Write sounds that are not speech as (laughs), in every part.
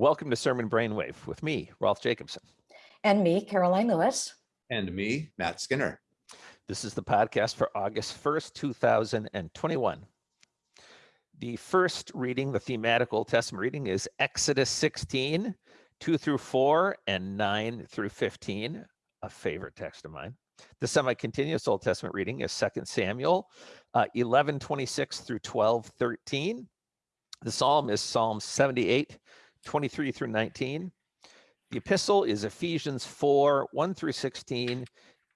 Welcome to Sermon Brainwave with me, Rolf Jacobson. And me, Karoline Lewis. And me, Matt Skinner. This is the podcast for August 1st, 2021. The first reading, the thematic Old Testament reading, is Exodus 16, 2 through 4, and 9 through 15, a favorite text of mine. The semi-continuous Old Testament reading is 2 Samuel uh, 11, 26 through 12, 13. The psalm is Psalm 78, 23 through 19. The epistle is Ephesians 4, 1 through 16.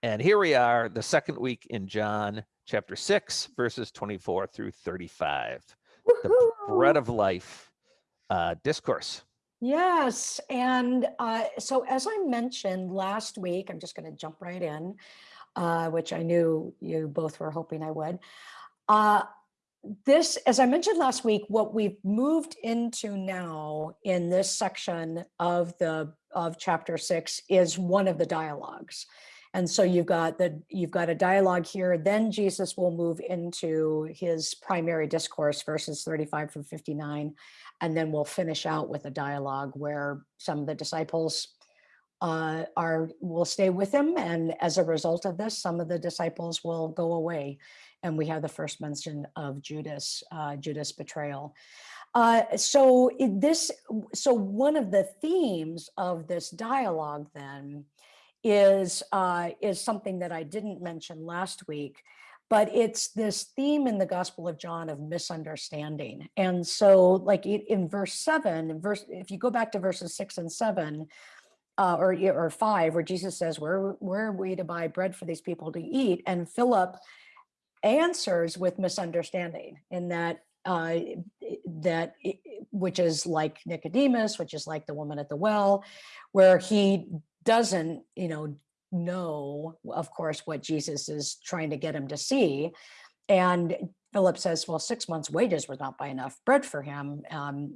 And here we are, the second week in John chapter 6, verses 24 through 35. The bread of life uh, discourse. Yes. And uh, so, as I mentioned last week, I'm just going to jump right in, uh, which I knew you both were hoping I would. Uh, this, as I mentioned last week, what we've moved into now in this section of the of chapter six is one of the dialogues. And so you've got the you've got a dialogue here. Then Jesus will move into his primary discourse, verses 35 through 59, and then we'll finish out with a dialogue where some of the disciples uh, are will stay with him, and as a result of this, some of the disciples will go away and we have the first mention of Judas, uh, Judas betrayal. Uh, so this, so one of the themes of this dialogue then is uh, is something that I didn't mention last week, but it's this theme in the Gospel of John of misunderstanding. And so, like in verse seven, verse if you go back to verses six and seven, uh, or or five, where Jesus says, "Where where are we to buy bread for these people to eat?" and Philip answers with misunderstanding in that uh, that which is like Nicodemus, which is like the woman at the well, where he doesn't, you know, know, of course, what Jesus is trying to get him to see. And Philip says, well, six months' wages would not buy enough bread for him, um,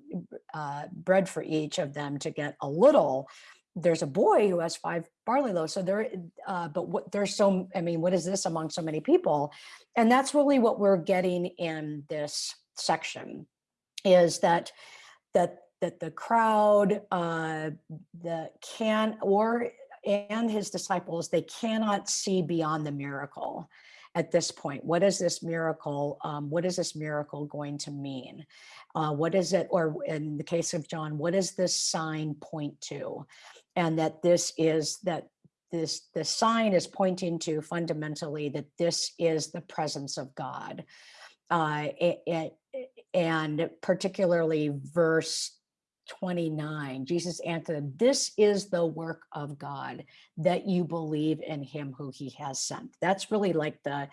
uh, bread for each of them to get a little there's a boy who has five barley loaves. So there, uh, but what there's so, I mean, what is this among so many people? And that's really what we're getting in this section is that, that, that the crowd, uh, the can, or, and his disciples, they cannot see beyond the miracle at this point. What is this miracle? Um, what is this miracle going to mean? Uh, what is it, or in the case of John, what does this sign point to? And that this is that this the sign is pointing to fundamentally that this is the presence of God. Uh, it, it, and particularly verse 29, Jesus answered, This is the work of God, that you believe in him who he has sent. That's really like the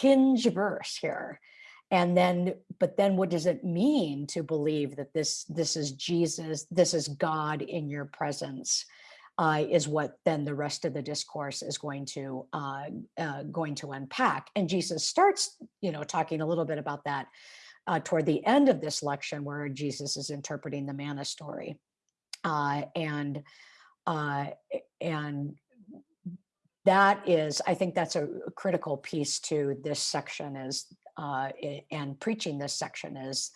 hinge verse here. And then, but then what does it mean to believe that this, this is Jesus, this is God in your presence? Uh, is what then the rest of the discourse is going to uh, uh, going to unpack. And Jesus starts, you know, talking a little bit about that uh, toward the end of this lecture, where Jesus is interpreting the manna story, uh, and uh, and that is, I think that's a critical piece to this section is and preaching this section is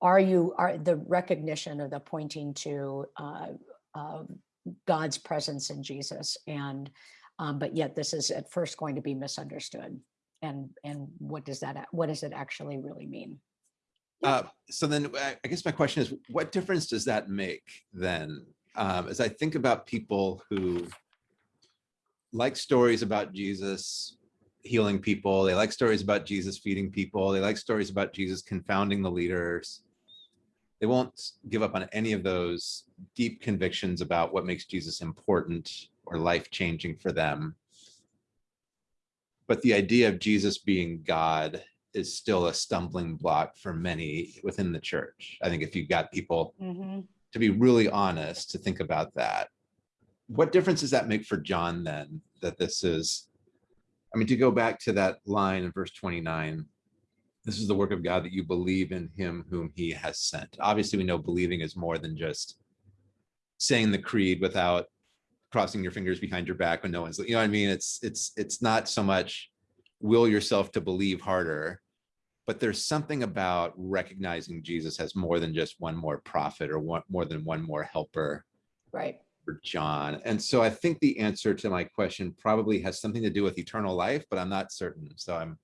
are you are the recognition of the pointing to uh, God's presence in Jesus. And um, but yet this is at first going to be misunderstood. And and what does that what does it actually really mean? Uh, so then I guess my question is, what difference does that make then? Um, as I think about people who like stories about Jesus healing people, they like stories about Jesus feeding people, they like stories about Jesus confounding the leaders they won't give up on any of those deep convictions about what makes Jesus important or life-changing for them. But the idea of Jesus being God is still a stumbling block for many within the church. I think if you've got people mm -hmm. to be really honest, to think about that, what difference does that make for John then, that this is, I mean, to go back to that line in verse 29, this is the work of God that you believe in him whom he has sent. Obviously, we know believing is more than just saying the creed without crossing your fingers behind your back when no one's, you know what I mean? It's, it's, it's not so much will yourself to believe harder. but there's something about recognizing Jesus as more than just one more prophet or one more than one more helper Right. for John. And so I think the answer to my question probably has something to do with eternal life, but I'm not certain. So I'm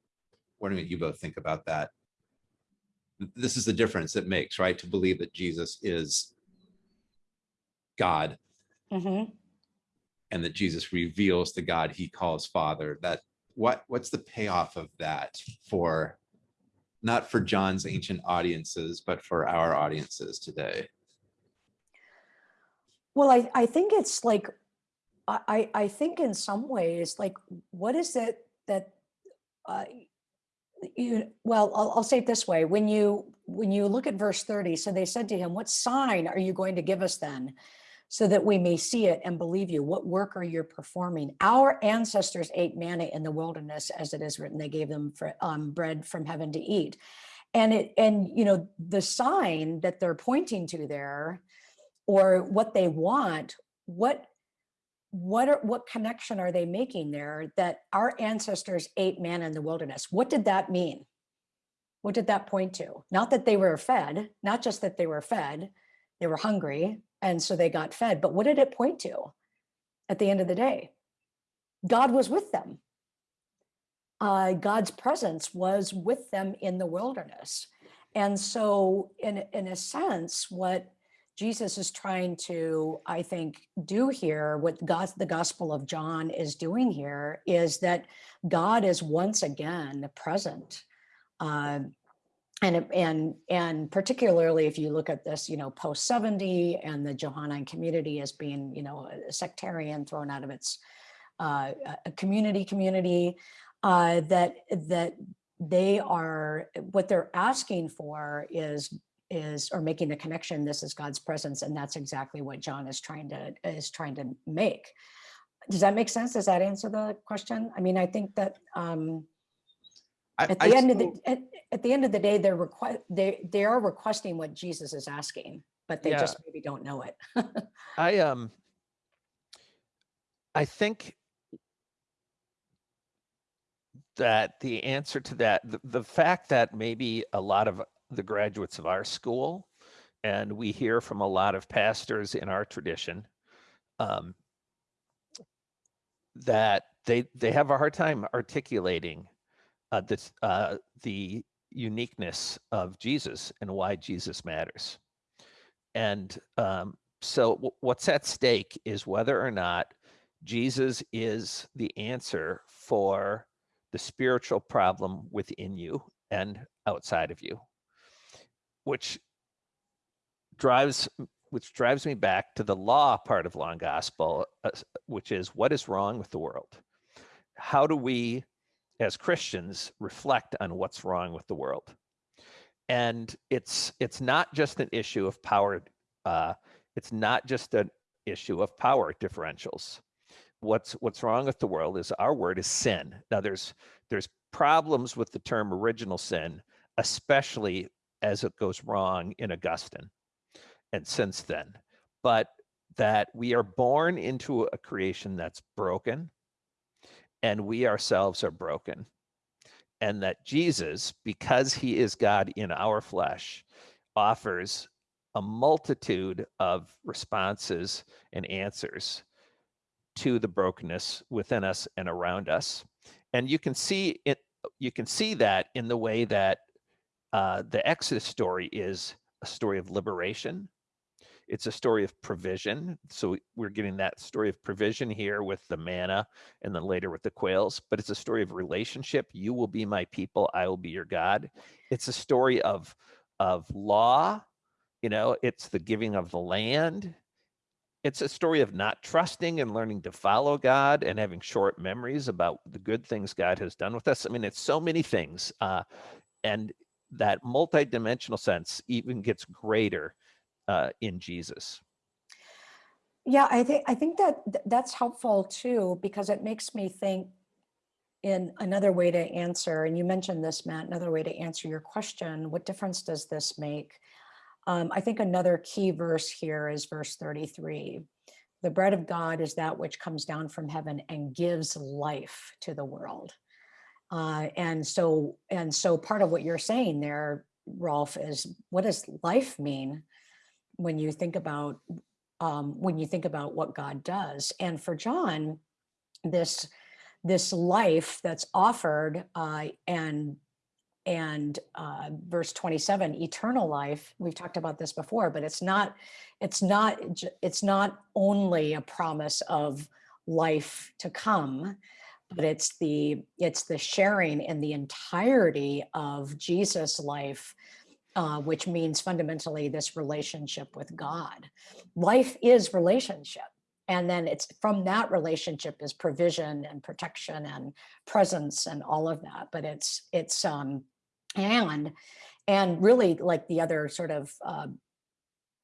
wondering what you both think about that. This is the difference it makes, right? To believe that Jesus is God hmm and that Jesus reveals the God he calls Father. That what what's the payoff of that for not for John's ancient audiences, but for our audiences today? Well, I, I think it's like, I, I I think in some ways, like, what is it that, uh, you, well, I'll, I'll say it this way. When you, when you look at verse 30, so they said to him, what sign are you going to give us then? So that we may see it and believe you. What work are you performing? Our ancestors ate manna in the wilderness, as it is written, they gave them for, um, bread from heaven to eat. And it, and, you know, the sign that they're pointing to there, or what they want, what what are what connection are they making there that our ancestors ate manna in the wilderness? What did that mean? What did that point to? Not that they were fed, not just that they were fed, they were hungry, and so they got fed, but what did it point to at the end of the day? God was with them. Uh, God's presence was with them in the wilderness. And so in, in a sense, what Jesus is trying to, I think, do here, what God, the Gospel of John is doing here, is that God is once again present. Um, and, and, and particularly if you look at this, you know, post 70 and the Johannine community as being, you know, sectarian thrown out of its uh, community community, uh, that, that they are, what they're asking for is is or making the connection this is god's presence and that's exactly what john is trying to is trying to make. Does that make sense? Does that answer the question? I mean i think that um I- at I the end of the at, at the end of the day they're request they they are requesting what jesus is asking but they Yeah. just maybe don't know it. (laughs) I um I think that the answer to that the, the fact that maybe a lot of the graduates of our school and we hear from a lot of pastors in our tradition um, that they they have a hard time articulating uh, this, uh, the uniqueness of Jesus and why Jesus matters. And um, so, what's at stake is whether or not Jesus is the answer for the spiritual problem within you and outside of you, which drives which drives me back to the law part of long gospel, uh, which is what is wrong with the world? How do we, as Christians, reflect on what's wrong with the world? And it's it's not just an issue of power. Uh, it's not just an issue of power differentials. What's what's wrong with the world is our word is sin. Now there's there's problems with the term original sin, especially as it goes wrong in Augustine and since then. But that we are born into a creation that's broken and we ourselves are broken. And that Jesus, because he is God in our flesh, offers a multitude of responses and answers to the brokenness within us and around us. And you can see it, you can see that in the way that uh, the Exodus story is a story of liberation. It's a story of provision. So we- we're getting that story of provision here with the manna and then later with the quails, but it's a story of relationship. You will be my people, I will be your God. It's a story of of law, you know, it's the giving of the land. It's a story of not trusting and learning to follow God and having short memories about the good things God has done with us. I mean, it's so many things. Uh, and that multidimensional sense even gets greater uh, in Jesus. Yeah, I think I think that th- that's helpful too because it makes me think in another way to answer, and you mentioned this, Matt, another way to answer your question, what difference does this make? Um, I think another key verse here is verse 33. The bread of God is that which comes down from heaven and gives life to the world. Uh, and so, and so part of what you're saying there, Rolf, is what does life mean when you think about um, when you think about what God does? And for John, this this life that's offered uh, and and uh, verse 27 eternal life we've talked about this before but it's not it's not it's not only a promise of life to come but it's the it's the sharing in the entirety of jesus life uh, which means fundamentally this relationship with god. Life is relationship and then it's from that relationship is provision and protection and presence and all of that but it's it's um and and really like the other sort of uh,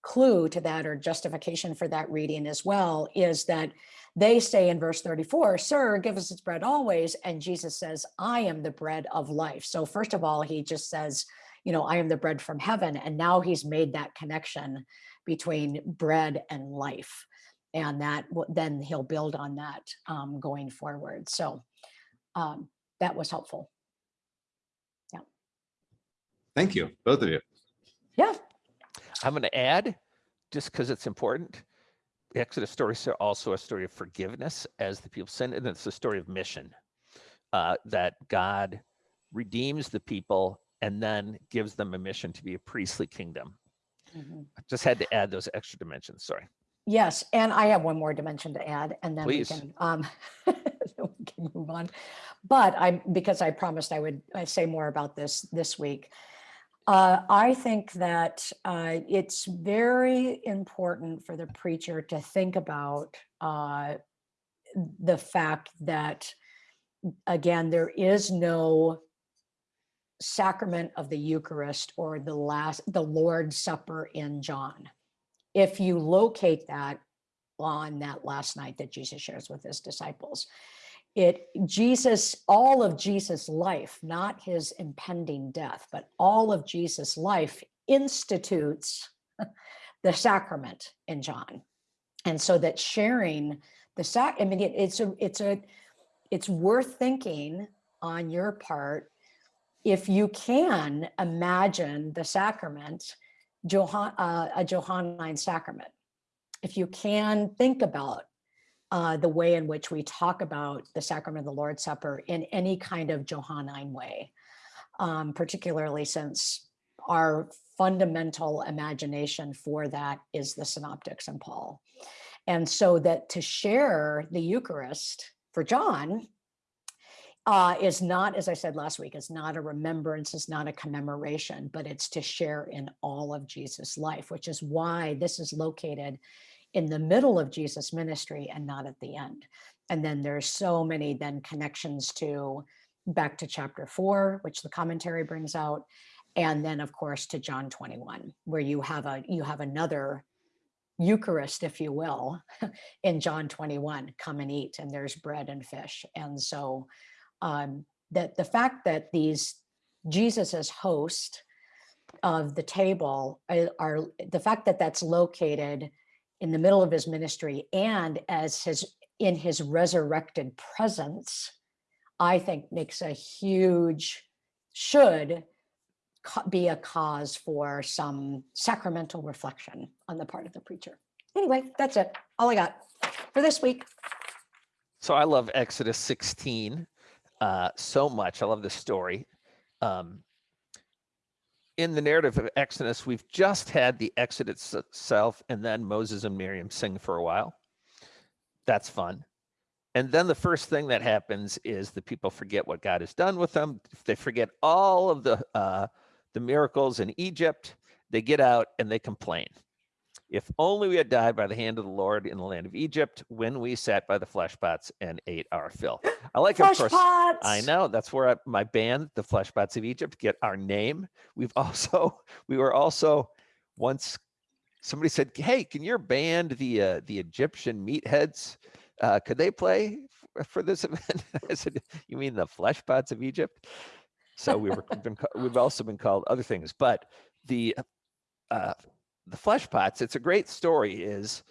clue to that or justification for that reading as well is that they say in verse 34 sir give us its bread always and jesus says i am the bread of life so first of all he just says you know i am the bread from heaven and now he's made that connection between bread and life and that then he'll build on that um, going forward so um, that was helpful Yeah. Thank you, both of you. Yeah. I'm going to add, just because it's important, the Exodus story is also a story of forgiveness as the people sin, and it's a story of mission, uh, that God redeems the people and then gives them a mission to be a priestly kingdom. Mm -hmm. Just had to add those extra dimensions. Sorry. Yes, and I have one more dimension to add, and then Please. we can um, (laughs) we can move on. But I, because I promised I would I say more about this this week. Uh, I think that uh, it's very important for the preacher to think about uh, the fact that, again, there is no sacrament of the Eucharist or the last the Lord's Supper in John. If you locate that on that last night that Jesus shares with his disciples, it Jesus, all of Jesus' life, not his impending death, but all of Jesus' life institutes (laughs) the sacrament in John. And so that sharing the sac, I mean, it, it's a, it's a, it's worth thinking on your part if you can imagine the sacrament, Johann, uh, a Johannine sacrament. If you can think about uh, the way in which we talk about the sacrament of the Lord's Supper in any kind of Johannine way, um, particularly since our fundamental imagination for that is the synoptics and Paul. And so that to share the Eucharist for John uh, is not, as I said last week, is not a remembrance, is not a commemoration, but it's to share in all of Jesus' life, which is why this is located in the middle of Jesus' ministry and not at the end. And then there's so many then connections to back to chapter four, which the commentary brings out. And then of course to John 21, where you have a you have another Eucharist, if you will, (laughs) in John 21, come and eat, and there's bread and fish. And so um, that the fact that these Jesus as host of the table are, uh, are the fact that that's located in the middle of his ministry and as his in his resurrected presence, I think makes a huge, should be a cause for some sacramental reflection on the part of the preacher. Anyway, that's it. All I got for this week. So I love Exodus 16 uh, so much. I love this story. Um, in the narrative of Exodus, we've just had the Exodus itself and then Moses and Miriam sing for a while. That's fun. And then the first thing that happens is the people forget what God has done with them. They forget all of the uh, the miracles in Egypt. They get out and they complain. If only we had died by the hand of the Lord in the land of Egypt when we sat by the flesh pots and ate our fill. I like, flesh of course, pots. I know that's where I, my band, the Flesh Pots of Egypt, get our name. We've also, (laughs) we were also once, somebody said, hey, can your band, the uh, the Egyptian Meatheads, uh, could they play for this (laughs) event? I said, you mean the Flesh Pots of Egypt? So we were, been, we've also been called other things, but the uh, the flesh pots, it's a great story, is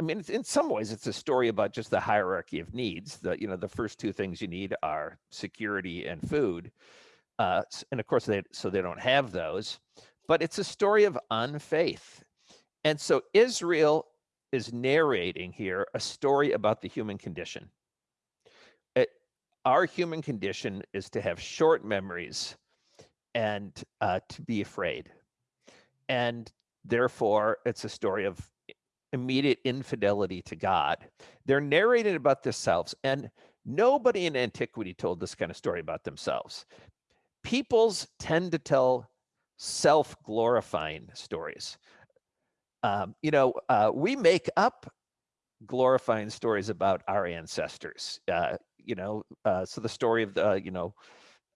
I mean, in some ways, it's a story about just the hierarchy of needs. The you know the first two things you need are security and food, uh, and of course they so they don't have those. But it's a story of unfaith, and so Israel is narrating here a story about the human condition. It, our human condition is to have short memories and uh, to be afraid, and therefore it's a story of immediate infidelity to God. They're narrating about themselves, and nobody in antiquity told this kind of story about themselves. Peoples tend to tell self glorifying stories. Um, you know, uh, we make up glorifying stories about our ancestors. Uh, you know, uh, so the story of the, you know,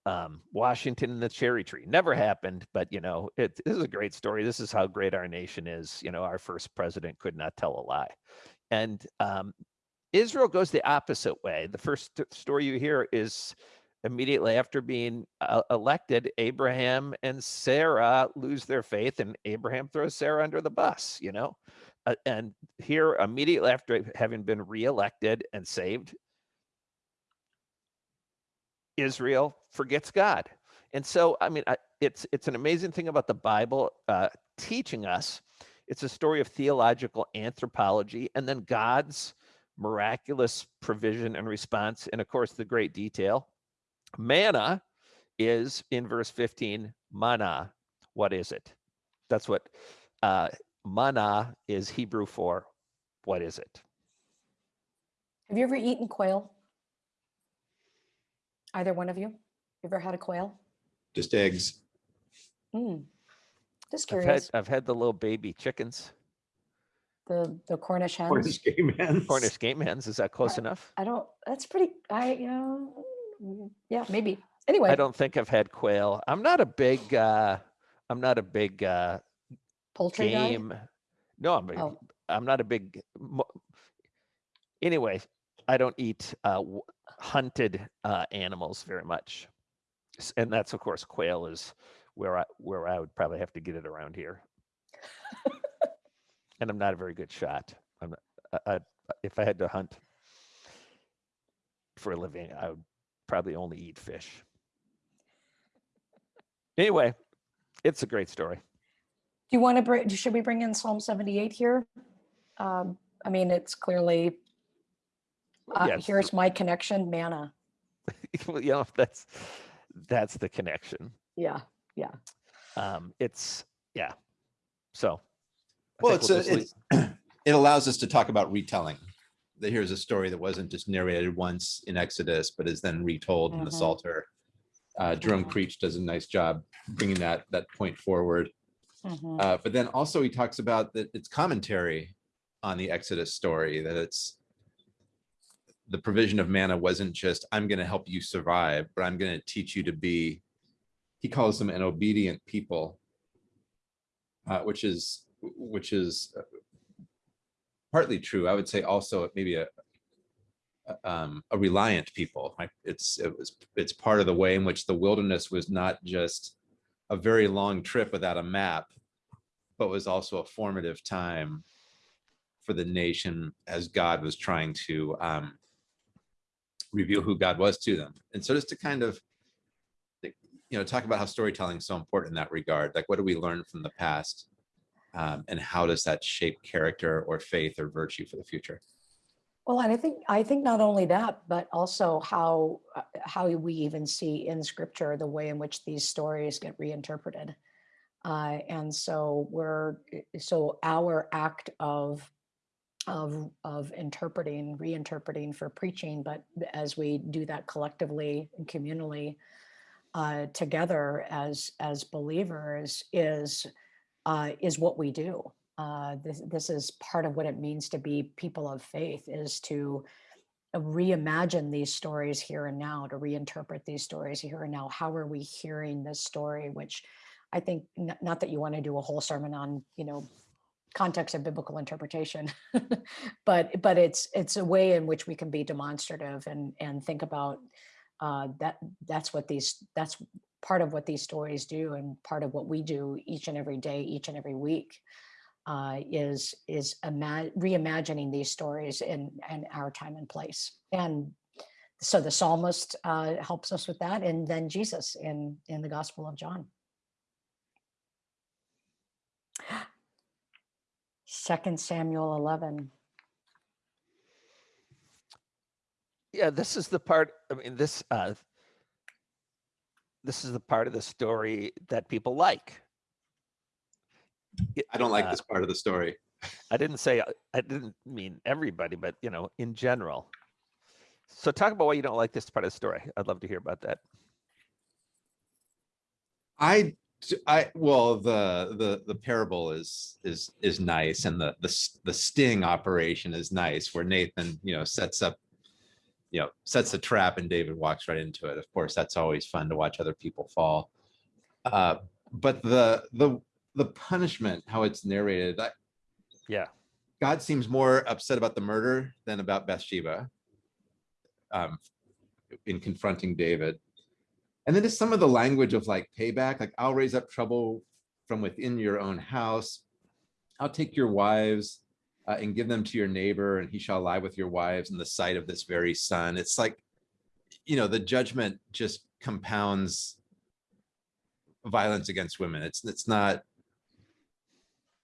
um, Washington and the cherry tree never happened, but you know, it, this is a great story. This is how great our nation is. You know, our first president could not tell a lie. And um, Israel goes the opposite way. The first story you hear is immediately after being uh, elected, Abraham and Sarah lose their faith, and Abraham throws Sarah under the bus, you know. Uh, and here, immediately after having been reelected and saved, Israel forgets God. And so, I mean, I, it's it's an amazing thing about the Bible uh, teaching us. It's a story of theological anthropology, and then God's miraculous provision and response, and of course, the great detail. Manna is in verse 15. Mana, what is it? That's what uh, mana is Hebrew for. What is it? Have you ever eaten quail? Either one of you? Ever had a quail? Just eggs. Mm. Just I've had, curious. I've had the little baby chickens, The the Cornish hens. Cornish game hens. Cornish game hens. Is that close enough? I don't. That's pretty. I you know. mm, Yeah, maybe. Anyway. I don't think I've had quail. I'm not a big. uh I'm not a big uh poultry guy? game. No, I'm. a- Oh. I'm not a big. mo- Anyway, I don't eat uh, w- hunted uh, animals very much, and that's of course quail is where I where I would probably have to get it around here. and I'm not a very good shot. I'm I, I, if I had to hunt for a living, I would probably only eat fish. Anyway, it's a great story. Do you want to bring? Should we bring in Psalm seventy-eight here? Um, I mean, it's clearly. Uh, Yes. Here's my connection, mana. (laughs) Well, you know, that's that's the connection. Yeah, yeah. Um, it's yeah. So, I Well, it's, we'll a, it's (clears throat) it allows us to talk about retelling. That here's a story that wasn't just narrated once in Exodus, but is then retold in the Mhm. Psalter. Uh, Jerome Mhm. Creach does a nice job bringing that that point forward. Mhm. Uh, but then also he talks about that it's commentary on the Exodus story, that it's the provision of manna wasn't just, I'm going to help you survive, but I'm going to teach you to be, he calls them an obedient people, uh, which is, which is uh, partly true. I would say also maybe a, um, a reliant people. It's, it was, it's part of the way in which the wilderness was not just a very long trip without a map, but was also a formative time for the nation as God was trying to um, reveal who God was to them. And so just to kind of, you know, talk about how storytelling is so important in that regard. Like, what do we learn from the past? Um, and how does that shape character or faith or virtue for the future? Well, and I think I think not only that, but also how uh, how we even see in Scripture the way in which these stories get reinterpreted, uh, and so we're so our act of of of interpreting, reinterpreting for preaching, but as we do that collectively and communally uh, together as as believers is uh, is what we do. Uh, this, this is part of what it means to be people of faith is to reimagine these stories here and now to reinterpret these stories here and now. How are we hearing this story? Which i think not that you want to do a whole sermon on you know context of biblical interpretation (laughs) but but it's it's a way in which we can be demonstrative and and think about uh, that that's what these that's part of what these stories do and part of what we do each and every day each and every week uh, is is reimagining these stories in in our time and place. And so the psalmist uh, helps us with that, and then Jesus in in the Gospel of John. Second Samuel eleven. Yeah, this is the part, I mean, this, uh, this is the part of the story that people like. I don't like Uh, this part of the story. I didn't say, uh, I didn't mean everybody, but you know, in general. So talk about why you don't like this part of the story. I'd love to hear about that. I, d- I, well, the, the, the parable is, is, is nice and the, the, the sting operation is nice where Nathan, you know, sets up, you know, sets the trap and David walks right into it. Of course, that's always fun to watch other people fall. Uh, but the, the, the punishment, how it's narrated, I, Yeah, God seems more upset about the murder than about Bathsheba. Um, in confronting David. And then just some of the language of like payback, like I'll raise up trouble from within your own house. I'll take your wives uh, and give them to your neighbor and he shall lie with your wives in the sight of this very son. It's like, you know, the judgment just compounds violence against women. It's, it's not,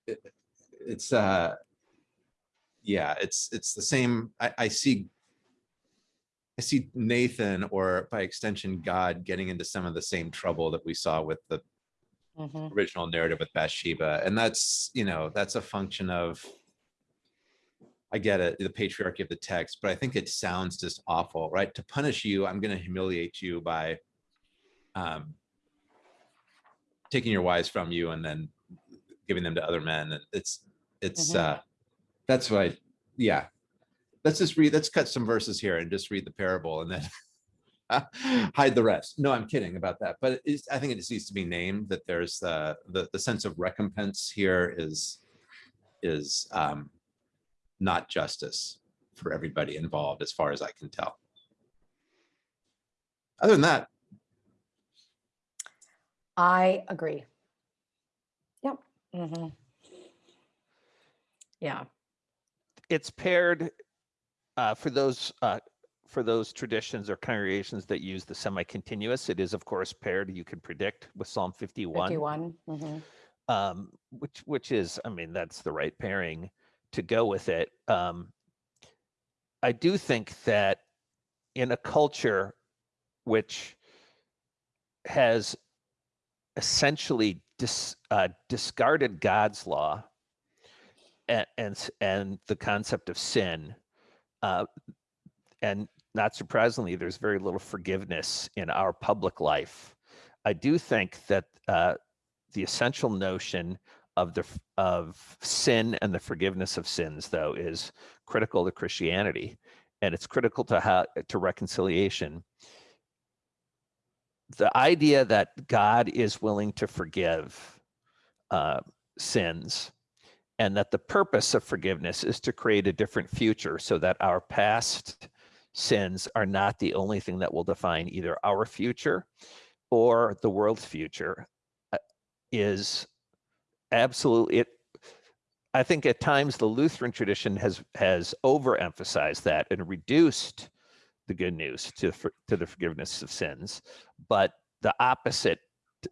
it- it's, uh, yeah, it's, it's the same. I, I see I see Nathan or by extension, God getting into some of the same trouble that we saw with the Mhm. original narrative with Bathsheba. And that's, you know, that's a function of, I get it, the patriarchy of the text, but I think it sounds just awful, right? To punish you, I'm going to humiliate you by um, taking your wives from you and then giving them to other men. And It's, it's, Mhm. uh, that's what I, yeah. Let's just read, let's cut some verses here and just read the parable and then (laughs) hide the rest. No, I'm kidding about that. But it's, I think it just needs to be named that there's uh, the, the sense of recompense here is, is um, not justice for everybody involved, as far as I can tell. Other than that, I agree. Yep. Mm -hmm. Yeah. it's paired uh, for those uh, for those traditions or congregations that use the semi-continuous. It is of course paired. You can predict with Psalm 51. 51. mhm. um, which which is, I mean, that's the right pairing to go with it. Um, I do think that in a culture which has essentially dis, uh, discarded God's law and, and and the concept of sin, uh, and not surprisingly, there's very little forgiveness in our public life. I do think that uh, the essential notion of the of sin and the forgiveness of sins though is critical to christianity and it's critical to how to reconciliation the idea that god is willing to forgive uh, sins and that the purpose of forgiveness is to create a different future so that our past sins are not the only thing that will define either our future or the world's future uh, is absolutely it i think at times the lutheran tradition has has overemphasized that and reduced the good news to to the forgiveness of sins but the opposite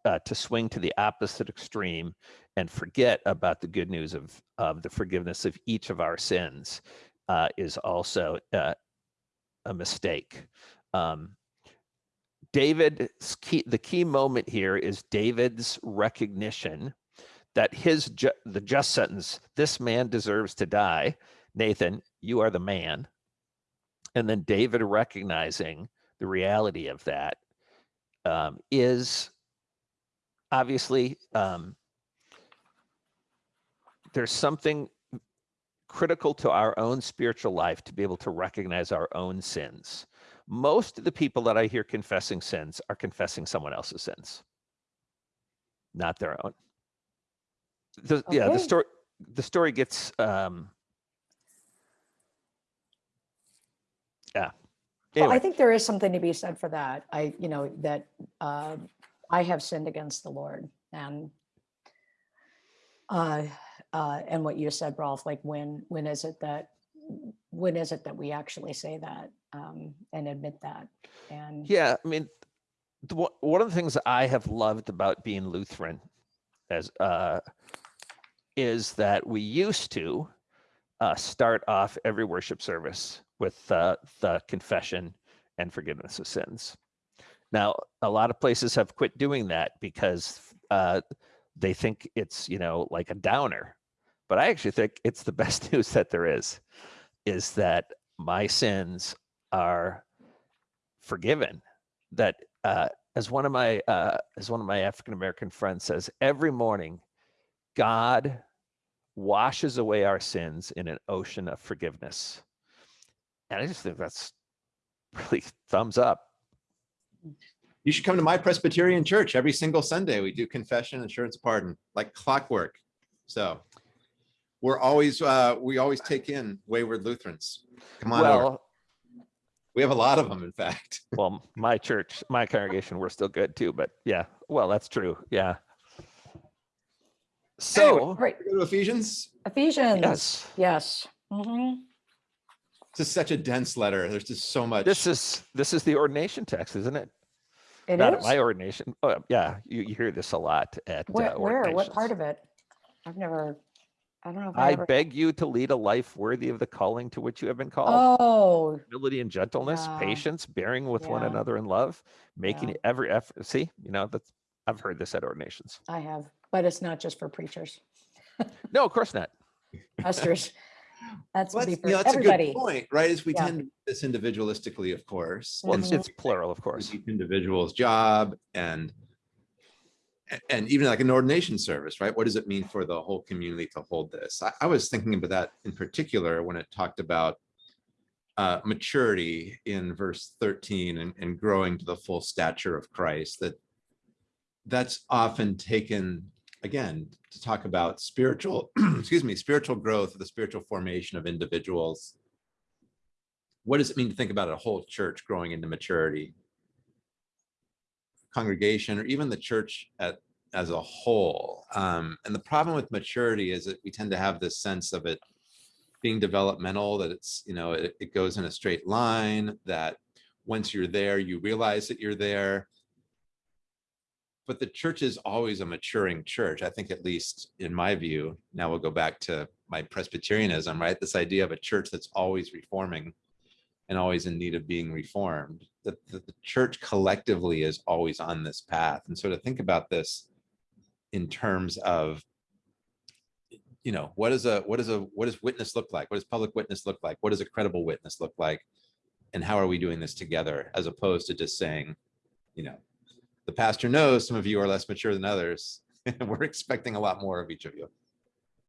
uh, to swing to the opposite extreme and forget about the good news of of the forgiveness of each of our sins uh, is also uh, a mistake um, David's key, the key moment here is David's recognition that his ju- the just sentence, this man deserves to die. Nathan, you are the man. And then David recognizing the reality of that um, is obviously um, there's something critical to our own spiritual life to be able to recognize our own sins most of the people that I hear confessing sins are confessing someone else's sins, not their own. The, Yeah, the story the story gets um yeah. Well, I think there is something to be said for that. I, you know, that uh, I have sinned against the Lord and uh, uh, and what you said, Rolf, like when, when is it that, when is it that we actually say that um, and admit that? And Yeah, I mean, the, one- of the things I have loved about being Lutheran as uh, is that we used to uh, start off every worship service with uh, the confession and forgiveness of sins. Now, a lot of places have quit doing that because uh, they think it's you know like a downer, but I actually think it's the (laughs) best news that there is, is that my sins are forgiven. That uh, as one of my uh, as one of my African American friends says, every morning, God washes away our sins in an ocean of forgiveness. And I just think that's really (laughs) thumbs up. You should come to my Presbyterian church every single Sunday. We do confession, assurance, pardon, like clockwork. So we're always, uh, we always take in wayward Lutherans. Come on over. We have a lot of them, in fact. (laughs) well, my church, my congregation, we're still good too. But yeah, well, that's true. Yeah. So Right, Go to Ephesians. Ephesians. yes, Yes. Mhm. This is such a dense letter. There's just so much. this is this is the ordination text, isn't it? It Not at my ordination. Oh, yeah, you, you hear this a lot at Where, uh, where, what part of it? I've never, I don't know. if I I ever- beg you to lead a life worthy of the calling to which you have been called. Oh, Humility and gentleness, Yeah. patience, bearing with one another in love, making Yeah. every effort. See, you know that's I've heard this at ordinations. I have, but it's not just for preachers, No, of course not. pastors. (laughs) That's Well, to be that's, you know, that's a good point, right? Is we Yeah. tend to do this individualistically, of course. Well, and it's, so it's plural, of course. each individual's job and and even like an ordination service, right? What does it mean for the whole community to hold this? I, I was thinking about that in particular when it talked about uh, maturity in verse 13 and, and growing to the full stature of Christ, that that's often taken again to talk about spiritual, (clears throat) excuse me, spiritual growth, the spiritual formation of individuals. What does it mean to think about a whole church growing into maturity? Congregation or even the church at, as a whole. Um, and the problem with maturity is that we tend to have this sense of it being developmental, that it's, you know, it, it goes in a straight line, that once you're there, you realize that you're there. But the church is always a maturing church. I think at least in my view, now we'll go back to my Presbyterianism, right? This idea of a church that's always reforming and always in need of being reformed. That the, church collectively is always on this path. And so to think about this in terms of, you know, what is a what is a what does witness look like? What does public witness look like? What does a credible witness look like? And how are we doing this together as opposed to just saying, you know, the pastor knows some of you are less mature than others. (laughs) We're expecting a lot more of each of you.